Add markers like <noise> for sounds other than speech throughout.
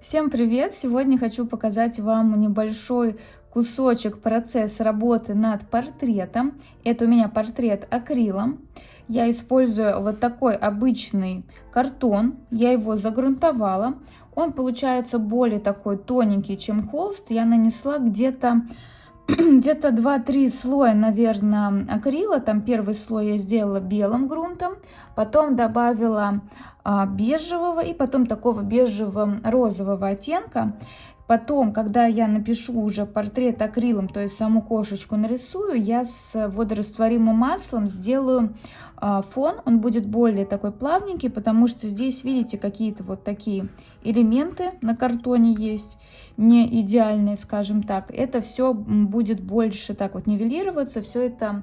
Всем привет! Сегодня хочу показать вам небольшой кусочек процесс работы над портретом. Это у меня портрет акрилом. Я использую вот такой обычный картон. Я его загрунтовала. Он получается более такой тоненький, чем холст. Я нанесла где-то <clears throat> где-то 2-3 слоя, наверное, акрила. Там первый слой я сделала белым грунтом, потом добавила а, бежевого и потом такого бежевого розового оттенка. Потом, когда я напишу уже портрет акрилом, то есть саму кошечку нарисую, я с водорастворимым маслом сделаю а, фон. Он будет более такой плавненький, потому что здесь, видите, какие-то вот такие элементы на картоне есть, не идеальные, скажем так. Это все будет больше так вот нивелироваться, все это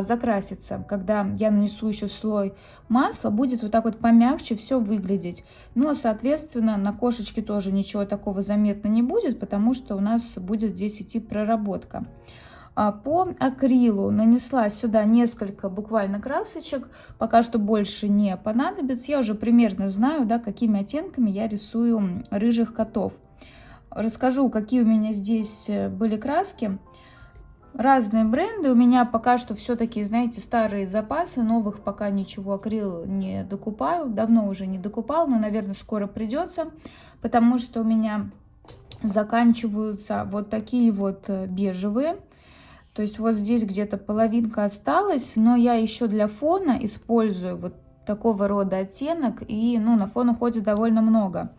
закрасится. Когда я нанесу еще слой масла, будет вот так вот помягче все выглядеть. Ну, а, соответственно, на кошечке тоже ничего такого заметно не будет, потому что у нас будет здесь идти проработка. А, по акрилу нанесла сюда несколько буквально красочек, пока что больше не понадобится. Я уже примерно знаю, да, какими оттенками я рисую рыжих котов. Расскажу, какие у меня здесь э, были краски разные бренды. У меня пока что все-таки, знаете, старые запасы, новых пока ничего акрил не докупаю. Давно уже не докупал, но, наверное, скоро придется, потому что у меня заканчиваются вот такие вот э, бежевые. То есть вот здесь где-то половинка осталась, но я еще для фона использую вот такого рода оттенок, и ну, на фон уходит довольно много.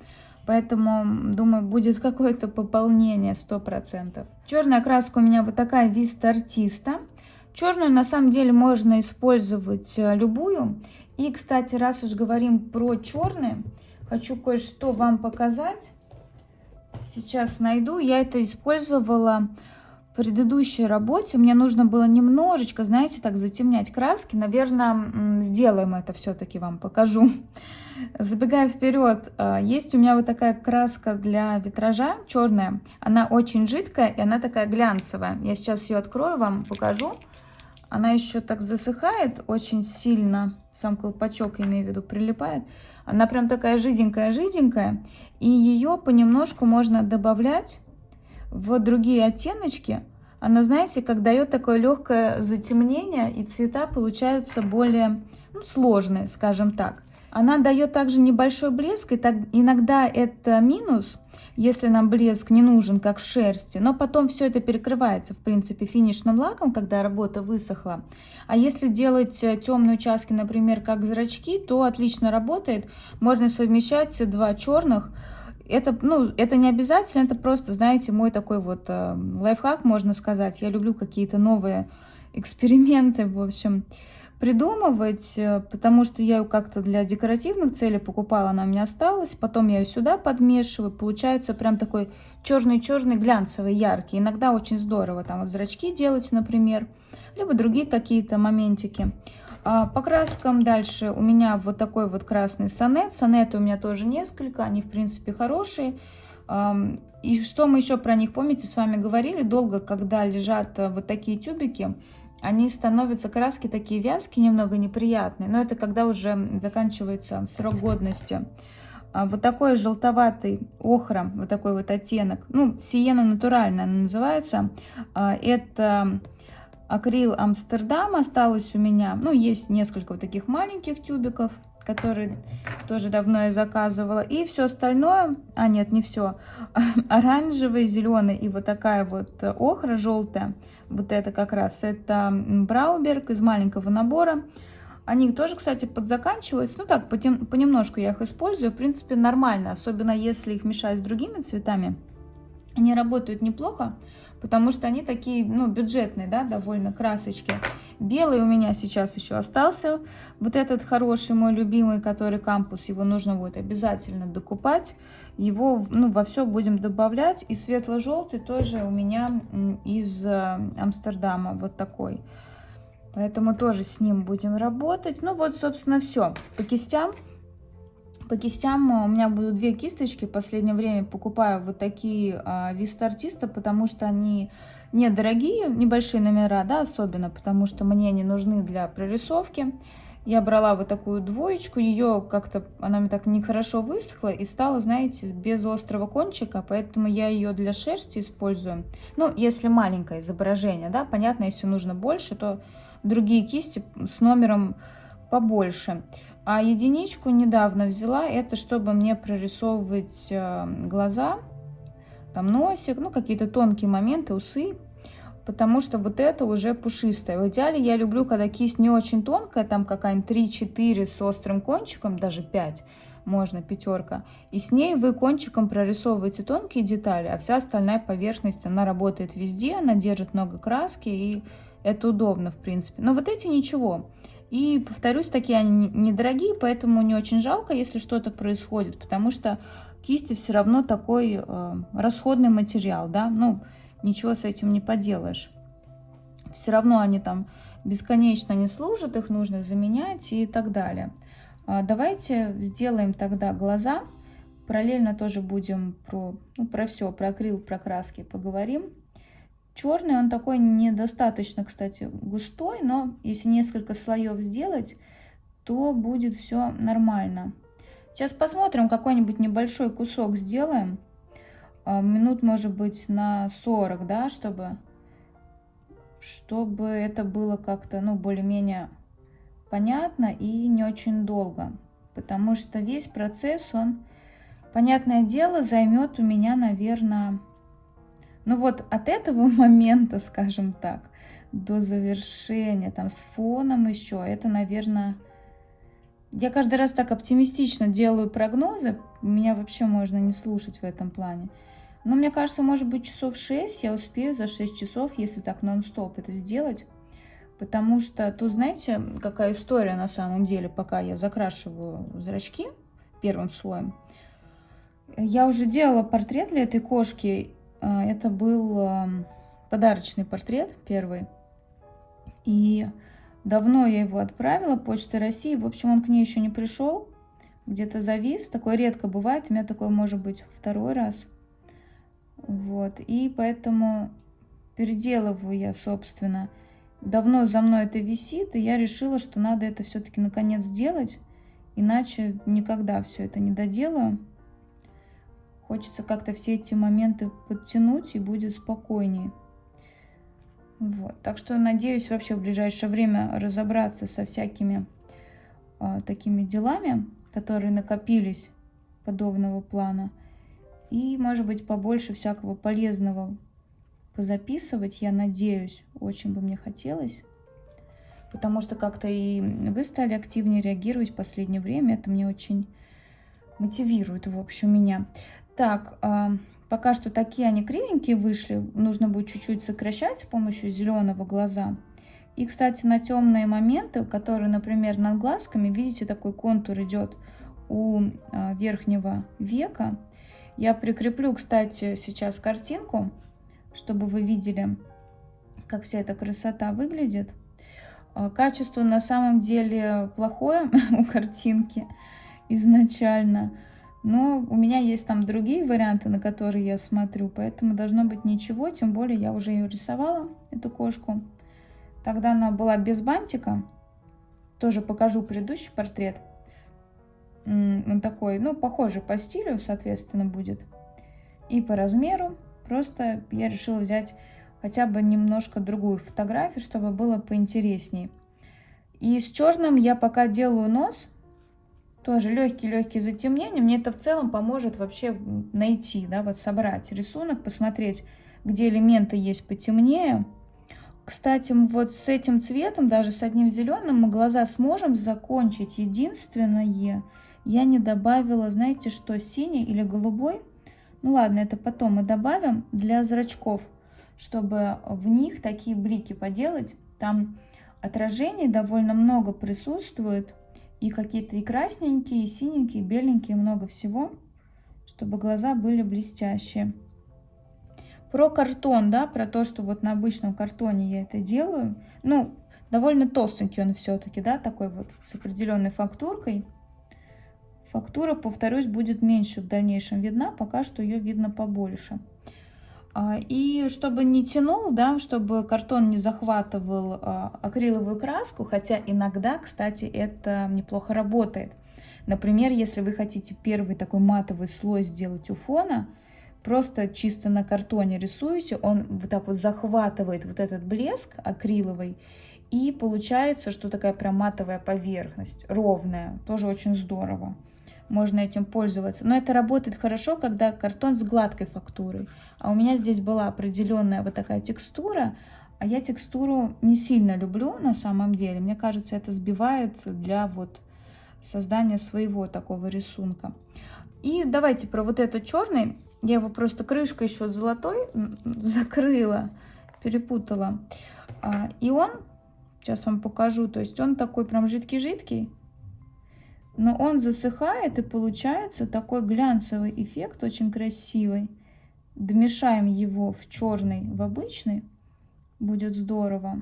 Поэтому, думаю, будет какое-то пополнение 100%. Черная краска у меня вот такая Vista Artista. Черную на самом деле можно использовать э, любую. И, кстати, раз уж говорим про черные, хочу кое-что вам показать. Сейчас найду. Я это использовала предыдущей работе. Мне нужно было немножечко, знаете, так затемнять краски. Наверное, сделаем это все-таки, вам покажу. <laughs> Забегая вперед, э, есть у меня вот такая краска для витража, черная. Она очень жидкая и она такая глянцевая. Я сейчас ее открою, вам покажу. Она еще так засыхает очень сильно, сам колпачок, имею в виду, прилипает. Она прям такая жиденькая-жиденькая. И ее понемножку можно добавлять в другие оттеночки. Она, знаете, как дает такое легкое затемнение, и цвета получаются более ну, сложные, скажем так. Она дает также небольшой блеск, и так, иногда это минус, если нам блеск не нужен, как в шерсти, но потом все это перекрывается, в принципе, финишным лаком, когда работа высохла. А если делать э, темные участки, например, как зрачки, то отлично работает. Можно совмещать два черных, это, ну, это не обязательно, это просто, знаете, мой такой вот э, лайфхак, можно сказать. Я люблю какие-то новые эксперименты, в общем придумывать, э, потому что я ее как-то для декоративных целей покупала, она у меня осталась. Потом я ее сюда подмешиваю. Получается прям такой черный-черный, глянцевый, яркий. Иногда очень здорово там вот зрачки делать, например, либо другие какие-то моментики. А по краскам дальше у меня вот такой вот красный сонет. Сонеты у меня тоже несколько, они в принципе хорошие. И что мы еще про них, помните, с вами говорили, долго, когда лежат э, вот такие тюбики, они становятся, краски такие вязкие, немного неприятные, но это когда уже заканчивается срок годности. А вот такой желтоватый охра, вот такой вот оттенок, ну, сиена натуральная она называется, а, это акрил Амстердам осталось у меня, ну, есть несколько вот таких маленьких тюбиков, которые тоже давно я заказывала. И все остальное, а нет, не все, <laughs> оранжевый, зеленый и вот такая вот охра желтая, вот это как раз, это Брауберг из маленького набора. Они тоже, кстати, подзаканчиваются. Ну так, понемножку я их использую. В принципе, нормально, особенно если их мешать с другими цветами. Они работают неплохо потому что они такие, ну, бюджетные, да, довольно красочки. Белый у меня сейчас еще остался, вот этот хороший мой любимый, который кампус, его нужно будет обязательно докупать. Его, ну, во все будем добавлять. И светло-желтый тоже у меня из э, Амстердама, вот такой. Поэтому тоже с ним будем работать. Ну вот, собственно, все. По кистям по кистям у меня будут две кисточки. В последнее время покупаю вот такие Виста потому что они недорогие, небольшие номера, да, особенно, потому что мне они нужны для прорисовки. Я брала вот такую двоечку, ее как-то, она мне так нехорошо высохла и стала, знаете, без острого кончика, поэтому я ее для шерсти использую. Ну, если маленькое изображение, да, понятно, если нужно больше, то другие кисти с номером побольше. А единичку недавно взяла, это чтобы мне прорисовывать э, глаза, там носик, ну какие-то тонкие моменты, усы, потому что вот это уже пушистое. В идеале я люблю, когда кисть не очень тонкая, там какая-нибудь 3-4 с острым кончиком, даже 5, можно пятерка. И с ней вы кончиком прорисовываете тонкие детали, а вся остальная поверхность, она работает везде, она держит много краски, и это удобно, в принципе. Но вот эти ничего. И, повторюсь, такие они недорогие, поэтому не очень жалко, если что-то происходит, потому что кисти все равно такой э, расходный материал, да, ну, ничего с этим не поделаешь. Все равно они там бесконечно не служат, их нужно заменять и так далее. А давайте сделаем тогда глаза. Параллельно тоже будем про, ну, про все, про акрил, про краски поговорим. Черный, он такой недостаточно, кстати, густой, но если несколько слоев сделать, то будет все нормально. Сейчас посмотрим, какой-нибудь небольшой кусок сделаем. А, минут, может быть, на 40, да, чтобы, чтобы это было как-то, ну, более-менее понятно и не очень долго. Потому что весь процесс, он, понятное дело, займет у меня, наверное, ну вот от этого <laughs> момента, скажем так, до завершения, там, с фоном еще, это, наверное... Я каждый раз так оптимистично делаю прогнозы, меня вообще можно не слушать в этом плане. Но мне кажется, может быть, часов 6 я успею за 6 часов, если так нон-стоп это сделать. Потому что тут, знаете, какая история на самом деле, пока я закрашиваю зрачки первым слоем. Я уже делала портрет для этой кошки. А, это был эм, подарочный портрет первый. И давно я его отправила Почтой России. В общем, он к ней еще не пришел. Где-то завис. Такое редко бывает. У меня такое может быть второй раз. Вот, и поэтому переделываю я, собственно. Давно за мной это висит, и я решила, что надо это все-таки наконец сделать, иначе никогда все это не доделаю. Хочется как-то все эти моменты подтянуть, и будет спокойнее. Вот. Так что надеюсь вообще в ближайшее время разобраться со всякими э, такими делами, которые накопились подобного плана – и, может быть, побольше всякого полезного позаписывать, я надеюсь, очень бы мне хотелось. Потому что как-то и вы стали активнее реагировать в последнее время. Это мне очень мотивирует, в общем, меня. Так, а, пока что такие они кривенькие вышли. Нужно будет чуть-чуть сокращать с помощью зеленого глаза. И, кстати, на темные моменты, которые, например, над глазками, видите, такой контур идет у а, верхнего века. Я прикреплю, кстати, сейчас картинку, чтобы вы видели, как вся эта красота выглядит. А, качество на самом деле плохое <laughs> у картинки изначально. Но у меня есть там другие варианты, на которые я смотрю, поэтому должно быть ничего. Тем более я уже ее рисовала, эту кошку. Тогда она была без бантика. Тоже покажу предыдущий портрет он такой, ну, похожий по стилю, соответственно, будет. И по размеру. Просто я решила взять хотя бы немножко другую фотографию, чтобы было поинтересней. И с черным я пока делаю нос. Тоже легкий-легкий затемнение. Мне это в целом поможет вообще найти, да, вот собрать рисунок, посмотреть, где элементы есть потемнее. Кстати, вот с этим цветом, даже с одним зеленым, мы глаза сможем закончить. Единственное, я не добавила, знаете что, синий или голубой. Ну ладно, это потом мы добавим для зрачков, чтобы в них такие блики поделать. Там отражений довольно много присутствует. И какие-то и красненькие, и синенькие, и беленькие, много всего, чтобы глаза были блестящие. Про картон, да, про то, что вот на обычном картоне я это делаю. Ну, довольно толстенький он все-таки, да, такой вот с определенной фактуркой. Фактура, повторюсь, будет меньше в дальнейшем видна, пока что ее видно побольше. А, и чтобы не тянул, да, чтобы картон не захватывал а, акриловую краску, хотя иногда, кстати, это неплохо работает. Например, если вы хотите первый такой матовый слой сделать у фона, просто чисто на картоне рисуете, он вот так вот захватывает вот этот блеск акриловый, и получается, что такая прям матовая поверхность, ровная, тоже очень здорово можно этим пользоваться. Но это работает хорошо, когда картон с гладкой фактурой. А у меня здесь была определенная вот такая текстура, а я текстуру не сильно люблю на самом деле. Мне кажется, это сбивает для вот создания своего такого рисунка. И давайте про вот этот черный. Я его просто крышкой еще золотой закрыла, перепутала. А, и он, сейчас вам покажу, то есть он такой прям жидкий-жидкий но он засыхает и получается такой глянцевый эффект, очень красивый. Домешаем его в черный, в обычный, будет здорово.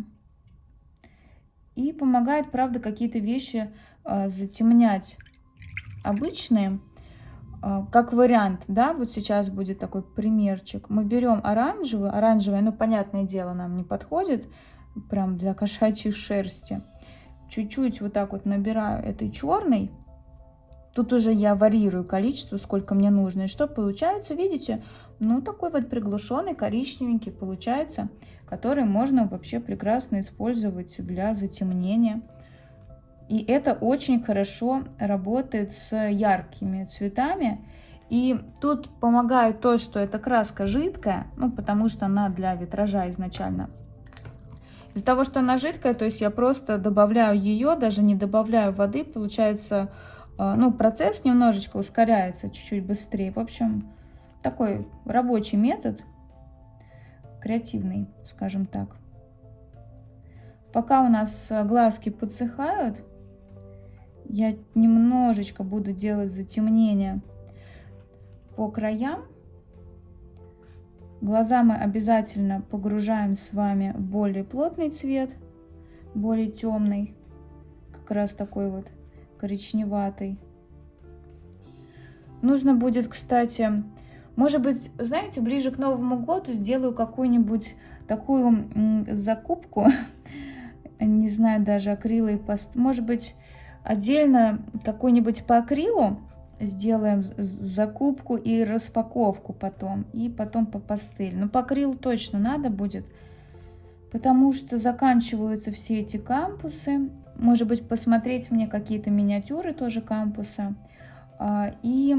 И помогает, правда, какие-то вещи э, затемнять обычные, э, как вариант, да, вот сейчас будет такой примерчик. Мы берем оранжевый, оранжевый, ну, понятное дело, нам не подходит, прям для кошачьей шерсти. Чуть-чуть вот так вот набираю этой черной, Тут уже я варьирую количество, сколько мне нужно. И что получается, видите? Ну, такой вот приглушенный коричневенький получается, который можно вообще прекрасно использовать для затемнения. И это очень хорошо работает с яркими цветами. И тут помогает то, что эта краска жидкая, ну, потому что она для витража изначально. Из-за того, что она жидкая, то есть я просто добавляю ее, даже не добавляю воды, получается ну, процесс немножечко ускоряется чуть-чуть быстрее. В общем, такой рабочий метод, креативный, скажем так. Пока у нас глазки подсыхают, я немножечко буду делать затемнение по краям. Глаза мы обязательно погружаем с вами в более плотный цвет, более темный, как раз такой вот коричневатый. Нужно будет, кстати, может быть, знаете, ближе к Новому году сделаю какую-нибудь такую закупку, <laughs> не знаю, даже акрила и паст. Может быть, отдельно какой-нибудь по акрилу сделаем закупку и распаковку потом, и потом по пастель. Но по акрилу точно надо будет, потому что заканчиваются все эти кампусы, может быть, посмотреть мне какие-то миниатюры тоже кампуса. А, и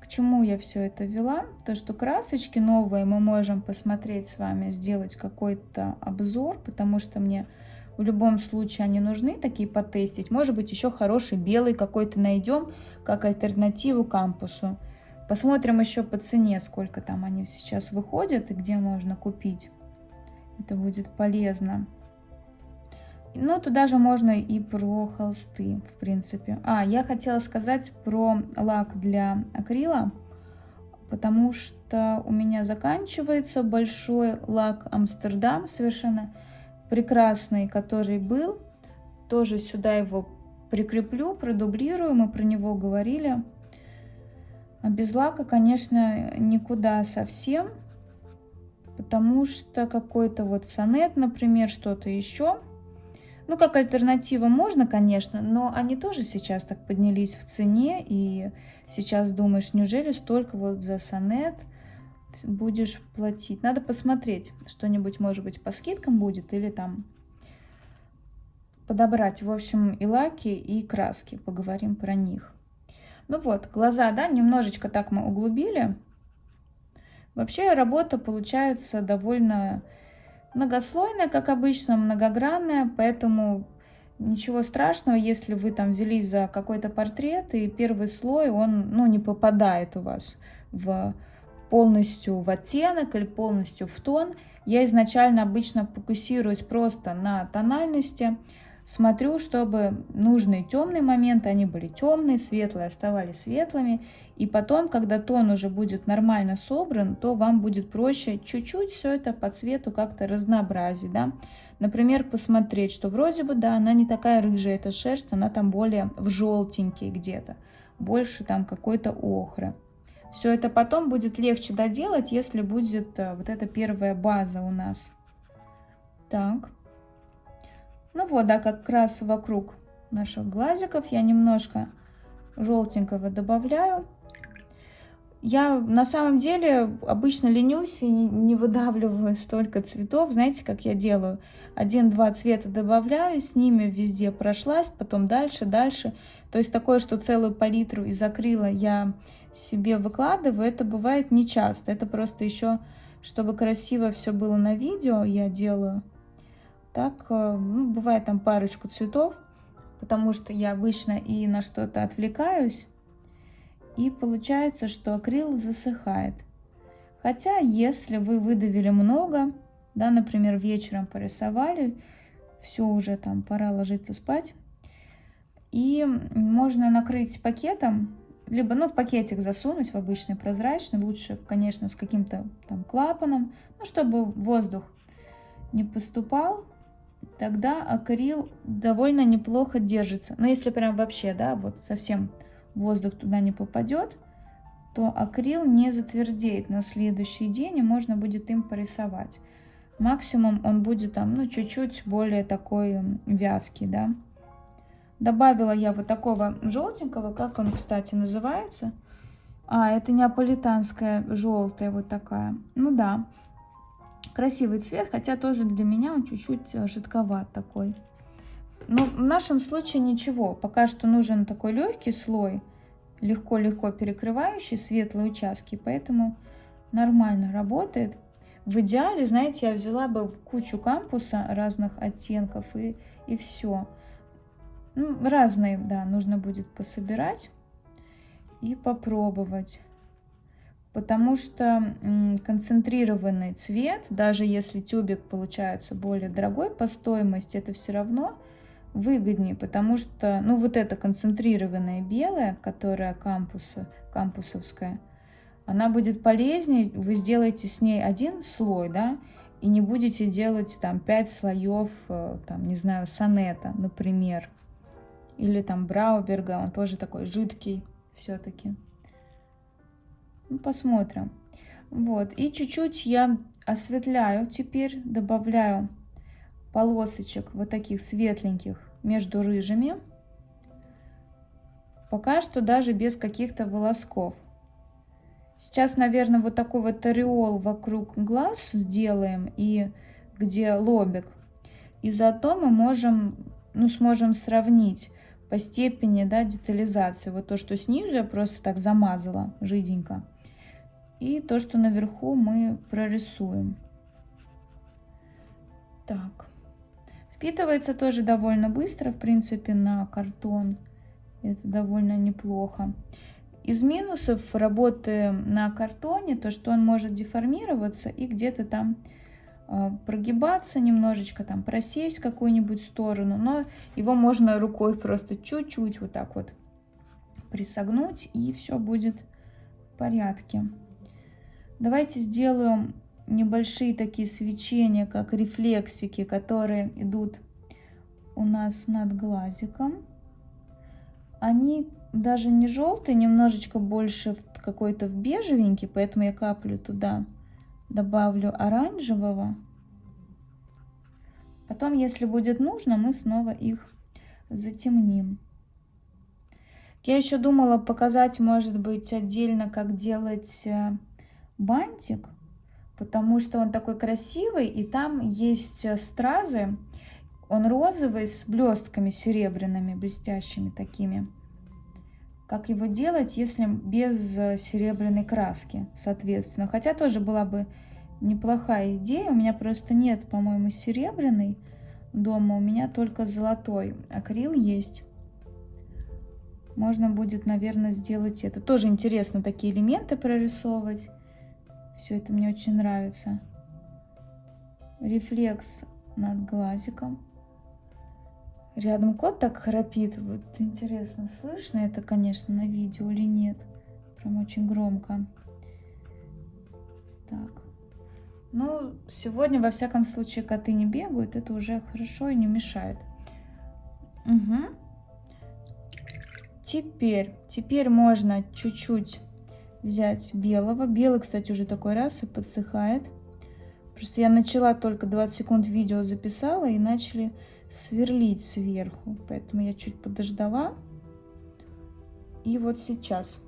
к чему я все это вела? То, что красочки новые мы можем посмотреть с вами, сделать какой-то обзор, потому что мне в любом случае они нужны, такие потестить. Может быть, еще хороший белый какой-то найдем, как альтернативу кампусу. Посмотрим еще по цене, сколько там они сейчас выходят и где можно купить. Это будет полезно. Ну, туда же можно и про холсты, в принципе. А, я хотела сказать про лак для акрила, потому что у меня заканчивается большой лак Амстердам, совершенно прекрасный, который был. Тоже сюда его прикреплю, продублирую, мы про него говорили. А без лака, конечно, никуда совсем, потому что какой-то вот сонет, например, что-то еще – ну, как альтернатива можно, конечно, но они тоже сейчас так поднялись в цене, и сейчас думаешь, неужели столько вот за сонет будешь платить? Надо посмотреть, что-нибудь, может быть, по скидкам будет, или там подобрать, в общем, и лаки, и краски, поговорим про них. Ну вот, глаза, да, немножечко так мы углубили. Вообще работа получается довольно многослойная, как обычно, многогранная, поэтому ничего страшного, если вы там взялись за какой-то портрет, и первый слой, он ну, не попадает у вас в полностью в оттенок или полностью в тон. Я изначально обычно фокусируюсь просто на тональности, смотрю, чтобы нужные темные моменты, они были темные, светлые оставались светлыми, и потом, когда тон уже будет нормально собран, то вам будет проще чуть-чуть все это по цвету как-то разнообразить, да. Например, посмотреть, что вроде бы, да, она не такая рыжая, эта шерсть, она там более в желтенький где-то, больше там какой-то охры. Все это потом будет легче доделать, если будет э, вот эта первая база у нас. Так. Ну вот, да, как раз вокруг наших глазиков я немножко желтенького добавляю. Я на самом деле обычно ленюсь и не выдавливаю <laughs> столько цветов. Знаете, как я делаю? Один-два цвета добавляю, с ними везде прошлась, потом дальше, дальше. То есть такое, что целую палитру из акрила я себе выкладываю, это бывает не часто. Это просто еще, чтобы красиво все было на видео, я делаю. Так, э, ну, бывает там парочку цветов, потому что я обычно и на что-то отвлекаюсь. И получается, что акрил засыхает. Хотя, если вы выдавили много, да, например, вечером порисовали, все уже там, пора ложиться спать, и можно накрыть пакетом, либо, ну, в пакетик засунуть, в обычный прозрачный, лучше, конечно, с каким-то там клапаном, ну, чтобы воздух не поступал, тогда акрил довольно неплохо держится. Но если прям вообще, да, вот совсем воздух туда не попадет, то акрил не затвердеет на следующий день, и можно будет им порисовать. Максимум он будет там, ну, чуть-чуть более такой вязкий, да. Добавила я вот такого желтенького, как он, кстати, называется. А, это неаполитанская желтая вот такая. Ну да, красивый цвет, хотя тоже для меня он чуть-чуть э, жидковат такой. Но в нашем случае ничего. Пока что нужен такой легкий слой, легко-легко перекрывающий светлые участки, поэтому нормально работает. В идеале, знаете, я взяла бы в кучу кампуса разных оттенков и, и все. Ну, разные, да, нужно будет пособирать и попробовать. Потому что концентрированный цвет, даже если тюбик получается более дорогой по стоимости, это все равно выгоднее, потому что, ну, вот эта концентрированная белая, которая кампуса, кампусовская, она будет полезнее, вы сделаете с ней один слой, да, и не будете делать там 5 слоев, э, там, не знаю, сонета, например, или там Брауберга, он тоже такой жидкий все-таки. Ну, посмотрим. Вот, и чуть-чуть я осветляю теперь, добавляю полосочек вот таких светленьких между рыжими. Пока что даже без каких-то волосков. Сейчас, наверное, вот такой вот ореол вокруг глаз сделаем и где лобик. И зато мы можем, ну, сможем сравнить по степени да, детализации. Вот то, что снизу я просто так замазала жиденько. И то, что наверху мы прорисуем. Так. Впитывается тоже довольно быстро, в принципе, на картон. Это довольно неплохо. Из минусов работы на картоне, то, что он может деформироваться и где-то там э, прогибаться немножечко, там просесть какую-нибудь сторону, но его можно рукой просто чуть-чуть вот так вот присогнуть, и все будет в порядке. Давайте сделаем небольшие такие свечения, как рефлексики, которые идут у нас над глазиком. Они даже не желтые, немножечко больше какой-то в бежевенький, поэтому я каплю туда, добавлю оранжевого. Потом, если будет нужно, мы снова их затемним. Я еще думала показать, может быть, отдельно, как делать э, бантик потому что он такой красивый, и там есть э, стразы. Он розовый с блестками серебряными, блестящими такими. Как его делать, если без э, серебряной краски, соответственно. Хотя тоже была бы неплохая идея. У меня просто нет, по-моему, серебряной дома. У меня только золотой. Акрил есть. Можно будет, наверное, сделать это. Тоже интересно такие элементы прорисовывать. Все это мне очень нравится. Рефлекс над глазиком. Рядом кот так храпит. Вот интересно, слышно это, конечно, на видео или нет. Прям очень громко. Так. Ну, сегодня, во всяком случае, коты не бегают. Это уже хорошо и не мешает. Угу. Теперь, теперь можно чуть-чуть взять белого. Белый, кстати, уже такой раз и подсыхает. Просто я начала только 20 секунд видео записала и начали сверлить сверху. Поэтому я чуть подождала. И вот сейчас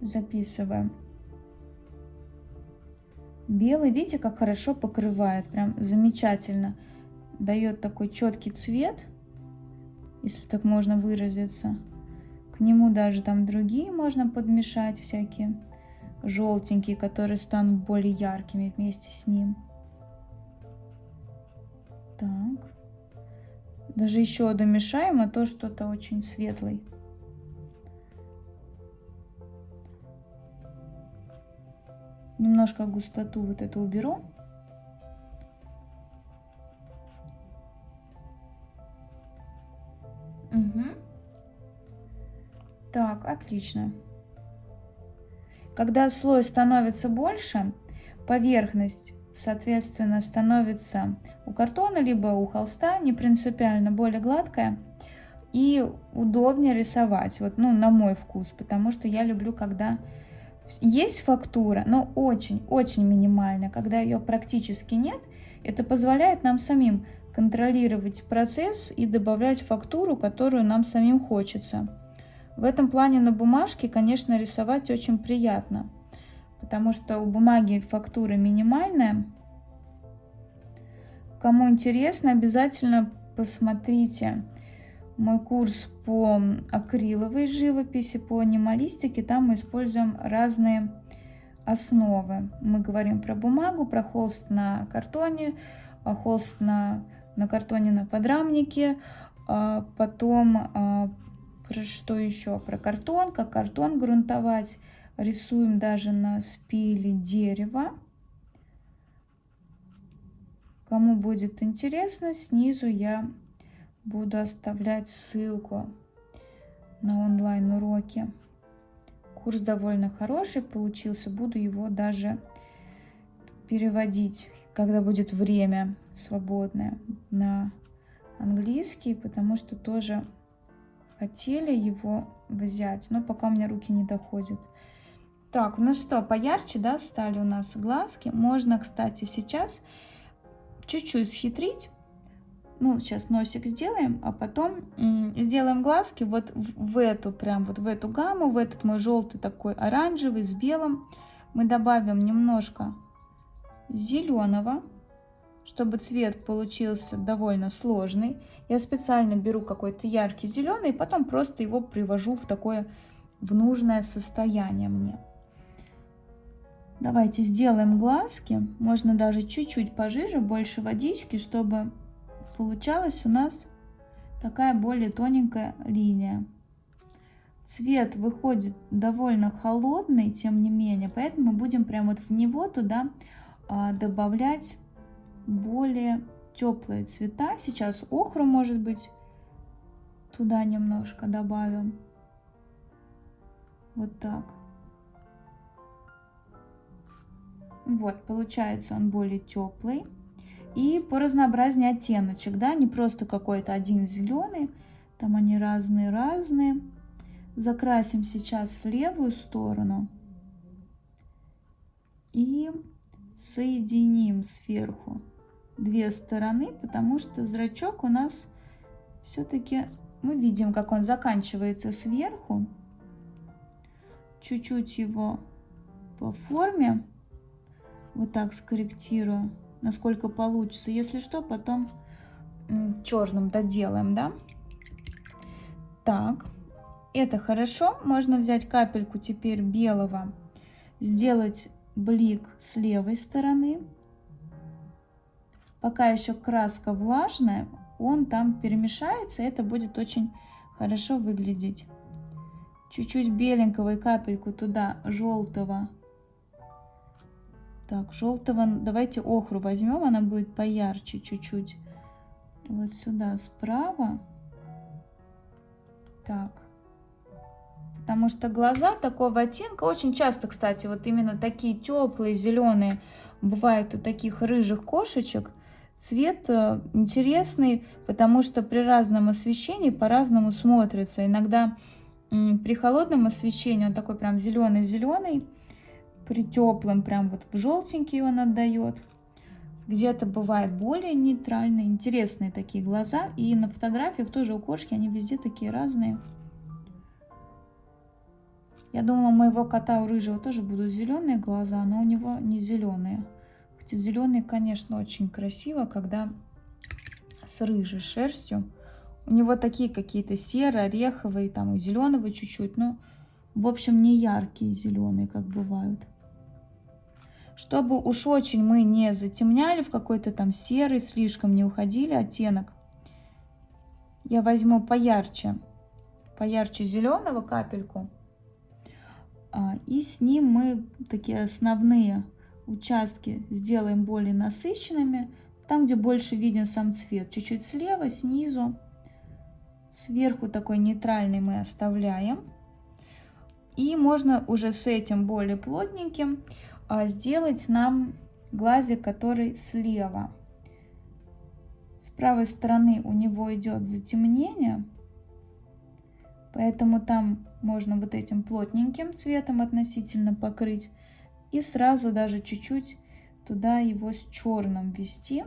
записываем. Белый, видите, как хорошо покрывает, прям замечательно. Дает такой четкий цвет, если так можно выразиться. К нему даже там другие можно подмешать всякие желтенькие, которые станут более яркими вместе с ним. Так. Даже еще домешаем, а то что-то очень светлый. Немножко густоту вот эту уберу. Угу. Так, отлично. Когда слой становится больше, поверхность, соответственно, становится у картона, либо у холста, не принципиально, более гладкая и удобнее рисовать, вот, ну, на мой вкус, потому что я люблю, когда есть фактура, но очень-очень минимальная, когда ее практически нет, это позволяет нам самим контролировать процесс и добавлять фактуру, которую нам самим хочется. В этом плане на бумажке, конечно, рисовать очень приятно, потому что у бумаги фактура минимальная. Кому интересно, обязательно посмотрите мой курс по акриловой живописи, по анималистике. Там мы используем разные основы. Мы говорим про бумагу, про холст на картоне, а холст на, на картоне на подрамнике, а потом а, про что еще? Про картон, как картон грунтовать. Рисуем даже на спиле дерева. Кому будет интересно, снизу я буду оставлять ссылку на онлайн-уроки. Курс довольно хороший получился. Буду его даже переводить, когда будет время свободное на английский, потому что тоже хотели его взять, но пока у меня руки не доходят. Так, ну что, поярче, да, стали у нас глазки. Можно, кстати, сейчас чуть-чуть схитрить. Ну, сейчас носик сделаем, а потом сделаем глазки вот в, в эту, прям вот в эту гамму, в этот мой желтый такой оранжевый с белым. Мы добавим немножко зеленого чтобы цвет получился довольно сложный, я специально беру какой-то яркий зеленый и потом просто его привожу в такое в нужное состояние мне. Давайте сделаем глазки. Можно даже чуть-чуть пожиже, больше водички, чтобы получалась у нас такая более тоненькая линия. Цвет выходит довольно холодный, тем не менее, поэтому будем прямо вот в него туда а, добавлять более теплые цвета. Сейчас охру, может быть, туда немножко добавим. Вот так. Вот, получается он более теплый. И по разнообразнее оттеночек, да, не просто какой-то один зеленый, там они разные-разные. Закрасим сейчас левую сторону и соединим сверху две стороны, потому что зрачок у нас все-таки, мы видим, как он заканчивается сверху. Чуть-чуть его по форме вот так скорректирую, насколько получится. Если что, потом черным доделаем, да? Так, это хорошо. Можно взять капельку теперь белого, сделать блик с левой стороны пока еще краска влажная, он там перемешается, это будет очень хорошо выглядеть. Чуть-чуть беленького и капельку туда желтого. Так, желтого, давайте охру возьмем, она будет поярче чуть-чуть. Вот сюда справа. Так. Потому что глаза такого оттенка очень часто, кстати, вот именно такие теплые, зеленые, бывают у таких рыжих кошечек – Цвет э, интересный, потому что при разном освещении по-разному смотрится. Иногда при холодном освещении он такой прям зеленый-зеленый, при теплом прям вот в желтенький он отдает. Где-то бывает более нейтральные, интересные такие глаза. И на фотографиях тоже у кошки они везде такие разные. Я думала, у моего кота, у рыжего тоже будут зеленые глаза, но у него не зеленые. Хотя зеленые, конечно, очень красиво, когда с рыжей шерстью. У него такие какие-то серые, ореховые, там и зеленого чуть-чуть, но, в общем, не яркие зеленые, как бывают. Чтобы уж очень мы не затемняли в какой-то там серый, слишком не уходили оттенок, я возьму поярче, поярче зеленого капельку, а, и с ним мы такие основные участки сделаем более насыщенными, там, где больше виден сам цвет, чуть-чуть слева, снизу. Сверху такой нейтральный мы оставляем. И можно уже с этим более плотненьким а, сделать нам глазик, который слева. С правой стороны у него идет затемнение, поэтому там можно вот этим плотненьким цветом относительно покрыть. И сразу даже чуть-чуть туда его с черным ввести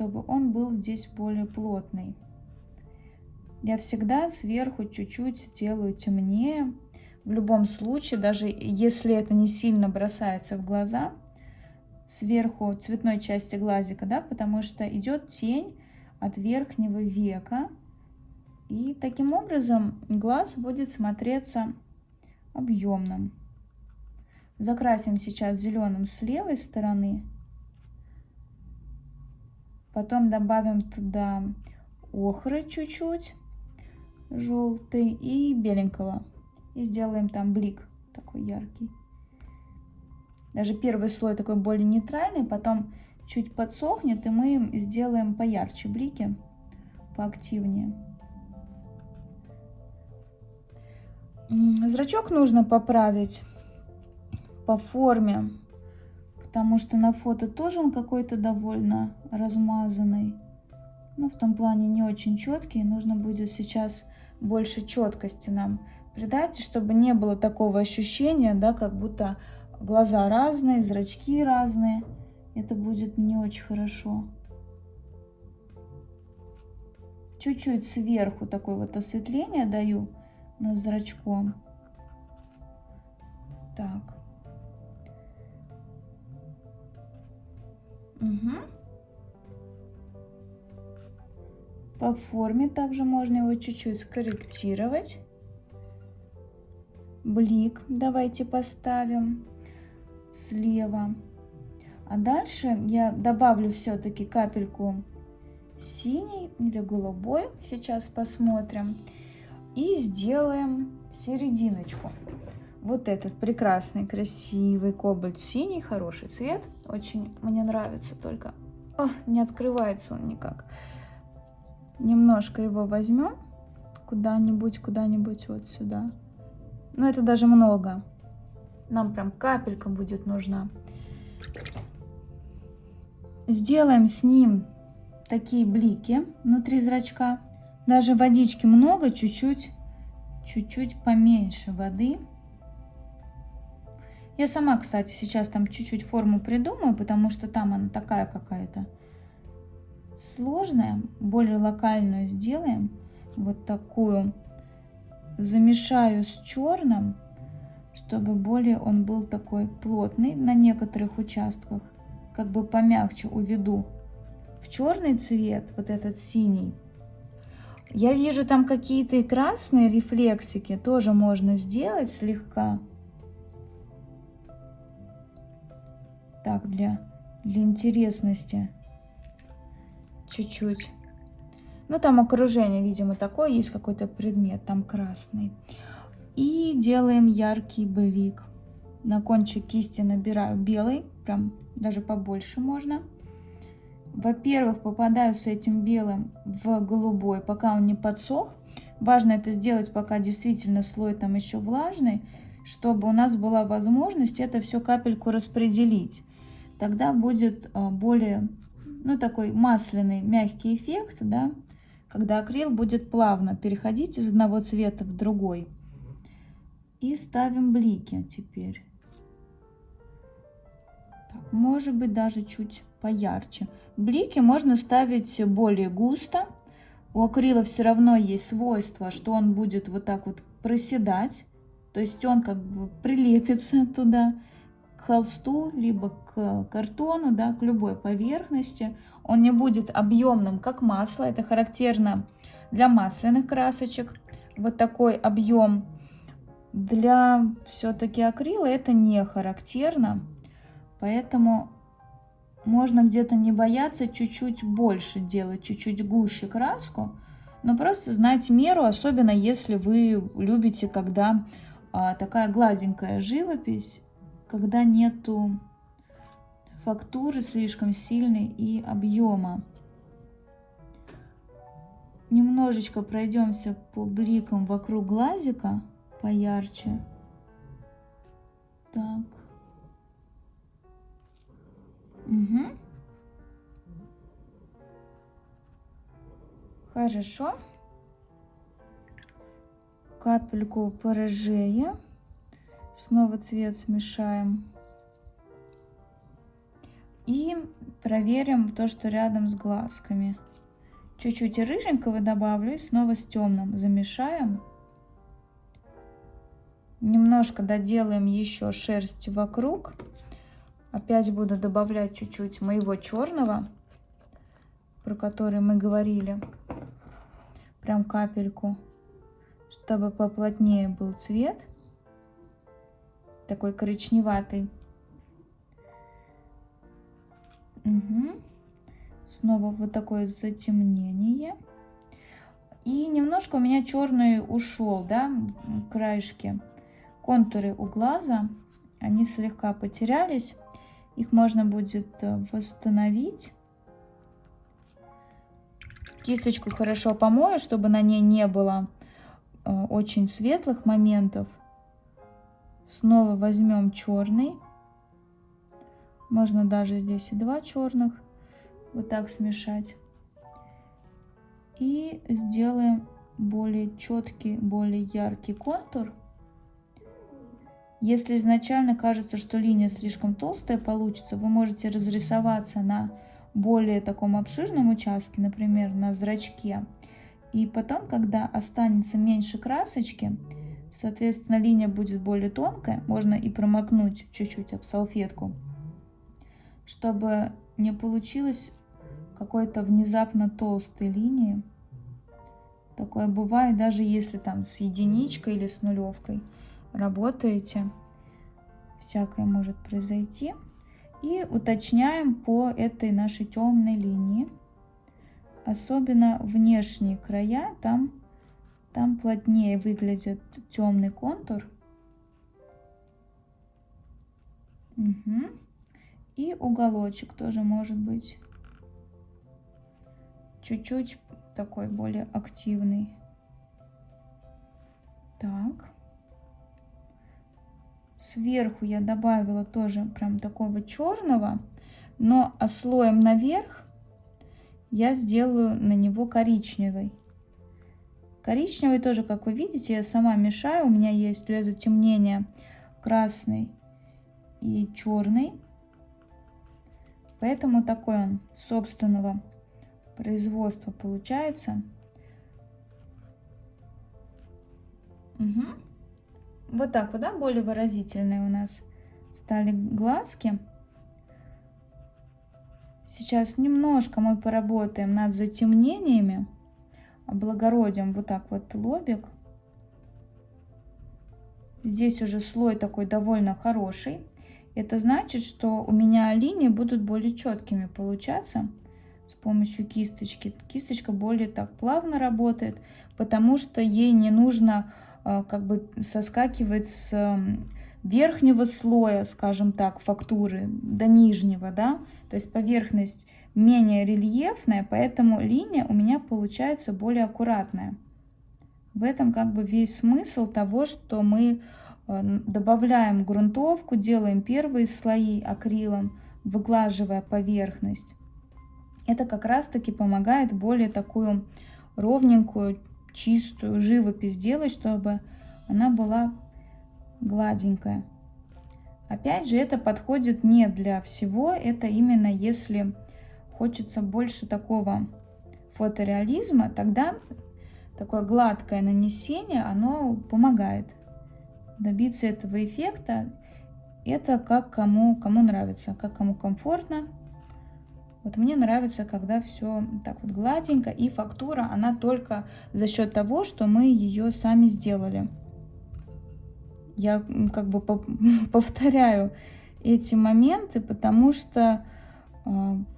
чтобы он был здесь более плотный. Я всегда сверху чуть-чуть делаю темнее. В любом случае, даже если это не сильно бросается в глаза, сверху цветной части глазика, да, потому что идет тень от верхнего века. И таким образом глаз будет смотреться объемным. Закрасим сейчас зеленым с левой стороны. Потом добавим туда охры чуть-чуть, желтый и беленького. И сделаем там блик такой яркий. Даже первый слой такой более нейтральный, потом чуть подсохнет, и мы сделаем поярче блики, поактивнее. Зрачок нужно поправить по форме потому что на фото тоже он какой-то довольно размазанный. Ну, в том плане не очень четкий. Нужно будет сейчас больше четкости нам придать, чтобы не было такого ощущения, да, как будто глаза разные, зрачки разные. Это будет не очень хорошо. Чуть-чуть сверху такое вот осветление даю над зрачком. Так. Угу. По форме также можно его чуть-чуть скорректировать. Блик давайте поставим слева. А дальше я добавлю все-таки капельку синий или голубой. Сейчас посмотрим. И сделаем серединочку. Вот этот прекрасный, красивый кобальт синий, хороший цвет. Очень мне нравится, только О, не открывается он никак. Немножко его возьмем куда-нибудь, куда-нибудь вот сюда. Но это даже много. Нам прям капелька будет нужна. Сделаем с ним такие блики внутри зрачка. Даже водички много, чуть-чуть, чуть-чуть поменьше воды. Я сама, кстати, сейчас там чуть-чуть форму придумаю, потому что там она такая какая-то сложная. Более локальную сделаем. Вот такую. Замешаю с черным, чтобы более он был такой плотный на некоторых участках. Как бы помягче уведу в черный цвет, вот этот синий. Я вижу там какие-то и красные рефлексики, тоже можно сделать слегка. Так, для, для интересности. Чуть-чуть. Ну, там окружение, видимо, такое. Есть какой-то предмет, там красный. И делаем яркий блик. На кончик кисти набираю белый, прям даже побольше можно. Во-первых, попадаю с этим белым в голубой, пока он не подсох. Важно это сделать, пока действительно слой там еще влажный, чтобы у нас была возможность это все капельку распределить тогда будет а, более, ну, такой масляный, мягкий эффект, да, когда акрил будет плавно переходить из одного цвета в другой. И ставим блики теперь. Так, может быть даже чуть поярче. Блики можно ставить более густо. У акрила все равно есть свойство, что он будет вот так вот проседать. То есть он как бы прилепится <laughs> туда холсту, либо к картону, да, к любой поверхности. Он не будет объемным, как масло. Это характерно для масляных красочек. Вот такой объем для все-таки акрила это не характерно. Поэтому можно где-то не бояться чуть-чуть больше делать, чуть-чуть гуще краску. Но просто знать меру, особенно если вы любите, когда а, такая гладенькая живопись, когда нету фактуры слишком сильной и объема. Немножечко пройдемся по бликам вокруг глазика поярче. Так. Угу. Хорошо. Капельку порыжее. Снова цвет смешаем. И проверим то, что рядом с глазками. Чуть-чуть рыженького добавлю и снова с темным замешаем. Немножко доделаем еще шерсть вокруг. Опять буду добавлять чуть-чуть моего черного, про который мы говорили. Прям капельку, чтобы поплотнее был цвет. Такой коричневатый. Угу. Снова вот такое затемнение. И немножко у меня черный ушел, да, краешки. Контуры у глаза, они слегка потерялись. Их можно будет э, восстановить. Кисточку хорошо помою, чтобы на ней не было э, очень светлых моментов. Снова возьмем черный. Можно даже здесь и два черных. Вот так смешать. И сделаем более четкий, более яркий контур. Если изначально кажется, что линия слишком толстая получится, вы можете разрисоваться на более таком обширном участке, например, на зрачке. И потом, когда останется меньше красочки, соответственно, линия будет более тонкая, можно и промокнуть чуть-чуть об салфетку, чтобы не получилось какой-то внезапно толстой линии. Такое бывает, даже если там с единичкой или с нулевкой работаете. Всякое может произойти. И уточняем по этой нашей темной линии. Особенно внешние края, там, там плотнее выглядит темный контур. Угу. И уголочек тоже может быть чуть-чуть такой более активный. Так. Сверху я добавила тоже прям такого черного, но слоем наверх я сделаю на него коричневый. Коричневый тоже, как вы видите, я сама мешаю. У меня есть для затемнения красный и черный. Поэтому такой он собственного производства получается. Угу. Вот так вот, да, более выразительные у нас стали глазки. Сейчас немножко мы поработаем над затемнениями, облагородим вот так вот лобик. Здесь уже слой такой довольно хороший. Это значит, что у меня линии будут более четкими получаться с помощью кисточки. Кисточка более так плавно работает, потому что ей не нужно а, как бы соскакивает с верхнего слоя, скажем так, фактуры до нижнего, да, то есть поверхность менее рельефная, поэтому линия у меня получается более аккуратная. В этом как бы весь смысл того, что мы а, добавляем грунтовку, делаем первые слои акрилом, выглаживая поверхность. Это как раз таки помогает более такую ровненькую, чистую живопись делать, чтобы она была гладенькая. Опять же, это подходит не для всего, это именно если хочется больше такого фотореализма, тогда такое гладкое нанесение, оно помогает добиться этого эффекта. Это как кому, кому нравится, как кому комфортно. Вот мне нравится, когда все так вот гладенько, и фактура, она только за счет того, что мы ее сами сделали. Я как бы <laughs> повторяю эти моменты, потому что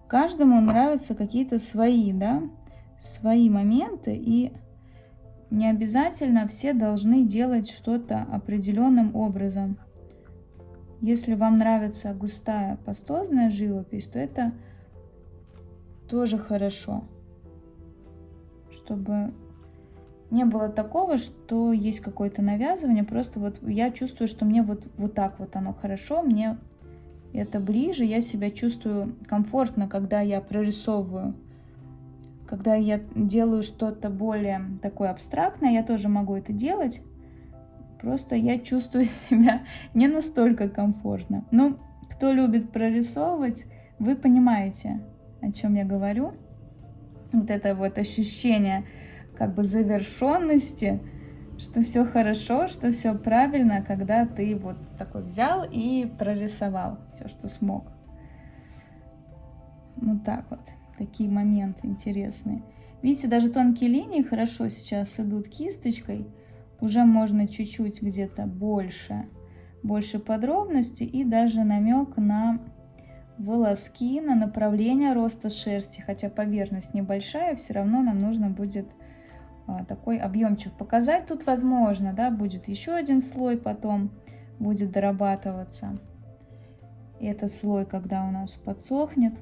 каждому нравятся какие-то свои, да, свои моменты, и не обязательно все должны делать что-то определенным образом. Если вам нравится густая пастозная живопись, то это тоже хорошо, чтобы не было такого, что есть какое-то навязывание, просто вот я чувствую, что мне вот, вот так вот оно хорошо, мне это ближе, я себя чувствую комфортно, когда я прорисовываю. Когда я делаю что-то более такое абстрактное, я тоже могу это делать, просто я чувствую <laughs> себя не настолько комфортно. Ну, кто любит прорисовывать, вы понимаете, о чем я говорю. Вот это вот ощущение как бы завершенности, что все хорошо, что все правильно, когда ты вот такой взял и прорисовал все, что смог. Вот так вот, такие моменты интересные. Видите, даже тонкие линии хорошо сейчас идут кисточкой. Уже можно чуть-чуть где-то больше, больше подробностей и даже намек на волоски на направление роста шерсти, хотя поверхность небольшая, все равно нам нужно будет такой объемчик показать. Тут возможно, да, будет еще один слой потом, будет дорабатываться. Этот слой, когда у нас подсохнет.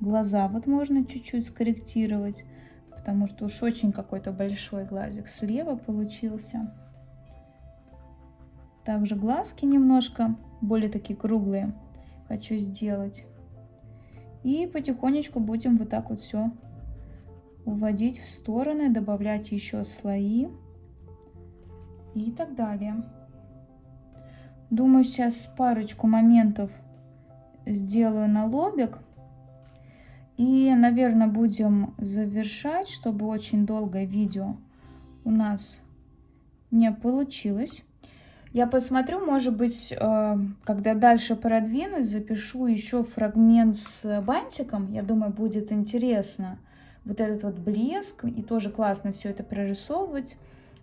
Глаза вот можно чуть-чуть скорректировать, потому что уж очень какой-то большой глазик слева получился. Также глазки немножко более такие круглые хочу сделать. И потихонечку будем вот так вот все уводить в стороны, добавлять еще слои и так далее. Думаю, сейчас парочку моментов сделаю на лобик. И, наверное, будем завершать, чтобы очень долгое видео у нас не получилось. Я посмотрю, может быть, э, когда дальше продвинусь, запишу еще фрагмент с бантиком. Я думаю, будет интересно. Вот этот вот блеск, и тоже классно все это прорисовывать.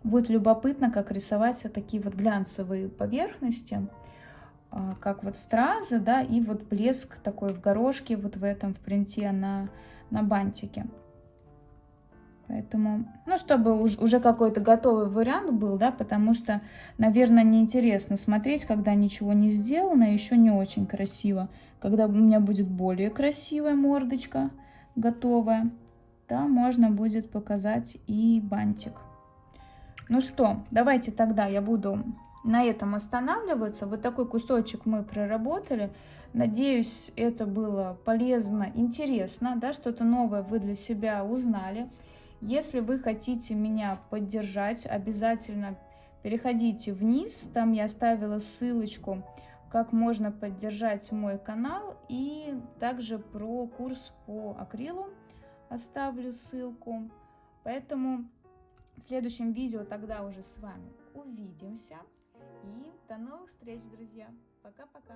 Будет любопытно, как рисовать такие вот глянцевые поверхности, э, как вот стразы, да, и вот блеск такой в горошке, вот в этом, в принте на, на бантике. Поэтому, ну, чтобы уже какой-то готовый вариант был, да, потому что, наверное, неинтересно смотреть, когда ничего не сделано, еще не очень красиво. Когда у меня будет более красивая мордочка готовая, да, можно будет показать и бантик. Ну что, давайте тогда я буду на этом останавливаться. Вот такой кусочек мы проработали. Надеюсь, это было полезно, интересно, да, что-то новое вы для себя узнали. Если вы хотите меня поддержать, обязательно переходите вниз. Там я оставила ссылочку, как можно поддержать мой канал. И также про курс по акрилу оставлю ссылку. Поэтому в следующем видео тогда уже с вами увидимся. И до новых встреч, друзья. Пока-пока.